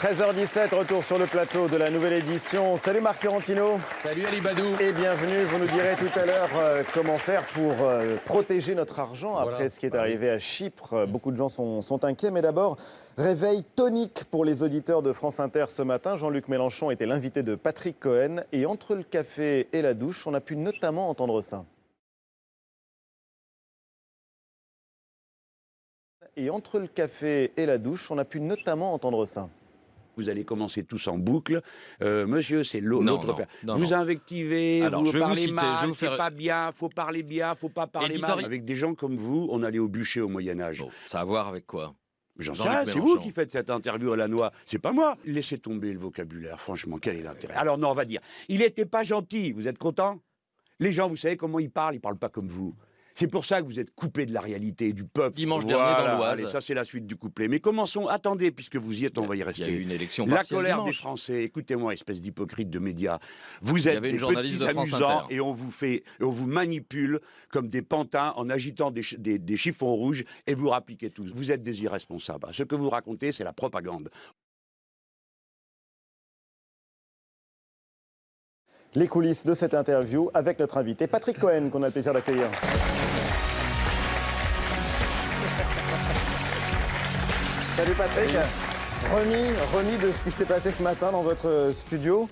13h17, retour sur le plateau de la nouvelle édition. Salut Marc Fiorentino. Salut Ali Badou. Et bienvenue. Vous nous direz tout à l'heure euh, comment faire pour euh, protéger notre argent après ce qui est arrivé à Chypre. Euh, Beaucoup de gens sont, sont inquiets. Mais d'abord, réveil tonique pour les auditeurs de France Inter ce matin. Jean-Luc Mélenchon était l'invité de Patrick Cohen. Et entre le café et la douche, on a pu notamment entendre ça. Et entre le café et la douche, on a pu notamment entendre ça. Vous allez commencer tous en boucle. Euh, monsieur, c'est l'autre père. non, vous non. invectivez, Alors, vous je vous parlez je mal, c'est pas bien, faut parler bien, faut pas parler mal. Avec des gens comme vous, on allait au bûcher au Moyen-Âge. Bon, ça a à voir avec quoi? J'en sais rien, c'est vous qui faites cette interview à la noix, c'est pas moi. Laissez tomber le vocabulaire, franchement, quel est l'intérêt? Alors non, on va dire, il n'était pas gentil, vous êtes content? Les gens, vous savez comment ils parlent, ils parlent pas comme vous. C'est pour ça que vous êtes coupé de la réalité, du peuple. Dimanche dernier dans l'Oise. Ça c'est la suite du couplet. Mais commençons, attendez, puisque vous y êtes, on va y Il y a rester. eu une élection La colère des. Français, écoutez-moi, espèce d'hypocrite de médias. Vous êtes des petits de amusants et on vous fait, et on vous manipule comme des pantins en agitant des- des chiffons rouges et vous rappliquez tous. Vous êtes des irresponsables. Ce que vous racontez, c'est la propagande. Les coulisses de cette interview avec notre invité Patrick Cohen, qu'on a le plaisir d'accueillir. Salut Patrick. Remis, remis de ce qui s'est passé ce matin dans votre studio.